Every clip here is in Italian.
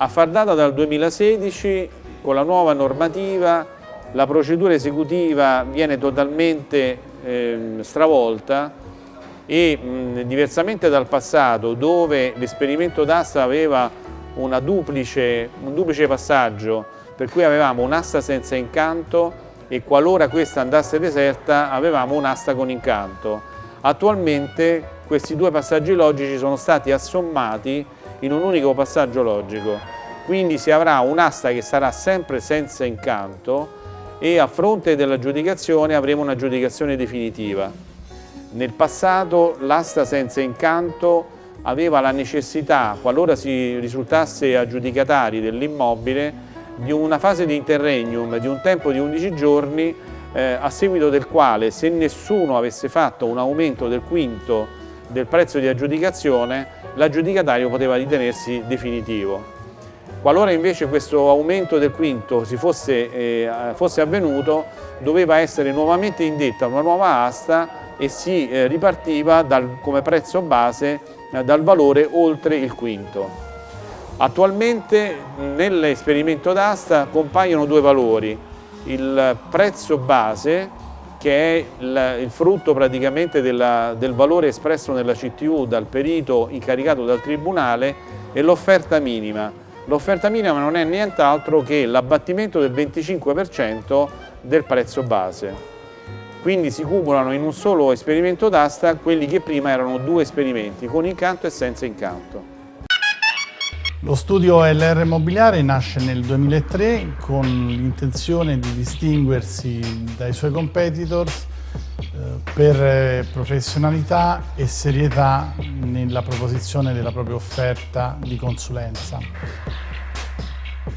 A far data dal 2016, con la nuova normativa, la procedura esecutiva viene totalmente eh, stravolta e mh, diversamente dal passato dove l'esperimento d'asta aveva duplice, un duplice passaggio per cui avevamo un'asta senza incanto e qualora questa andasse deserta avevamo un'asta con incanto. Attualmente questi due passaggi logici sono stati assommati in un unico passaggio logico, quindi si avrà un'asta che sarà sempre senza incanto e a fronte dell'aggiudicazione avremo un'aggiudicazione definitiva. Nel passato l'asta senza incanto aveva la necessità, qualora si risultasse aggiudicatari dell'immobile, di una fase di interregnum di un tempo di 11 giorni eh, a seguito del quale se nessuno avesse fatto un aumento del quinto del prezzo di aggiudicazione l'aggiudicatario poteva ritenersi definitivo. Qualora invece questo aumento del quinto fosse, eh, fosse, avvenuto doveva essere nuovamente indetta una nuova asta e si eh, ripartiva dal, come prezzo base eh, dal valore oltre il quinto. Attualmente nell'esperimento d'asta compaiono due valori, il prezzo base che è il, il frutto praticamente della, del valore espresso nella CTU dal perito incaricato dal Tribunale e l'offerta minima. L'offerta minima non è nient'altro che l'abbattimento del 25% del prezzo base. Quindi si cumulano in un solo esperimento d'asta quelli che prima erano due esperimenti, con incanto e senza incanto. Lo studio LR Immobiliare nasce nel 2003 con l'intenzione di distinguersi dai suoi competitors per eh, professionalità e serietà nella proposizione della propria offerta di consulenza.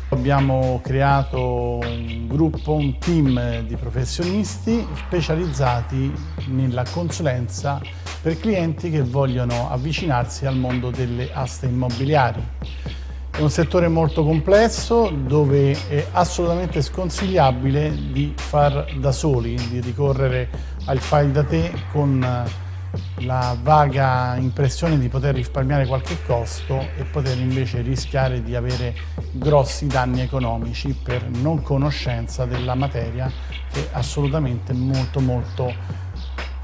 Abbiamo creato un gruppo, un team di professionisti specializzati nella consulenza per clienti che vogliono avvicinarsi al mondo delle aste immobiliari. È un settore molto complesso dove è assolutamente sconsigliabile di far da soli, di ricorrere al file da te con la vaga impressione di poter risparmiare qualche costo e poter invece rischiare di avere grossi danni economici per non conoscenza della materia che è assolutamente molto molto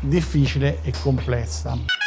difficile e complessa.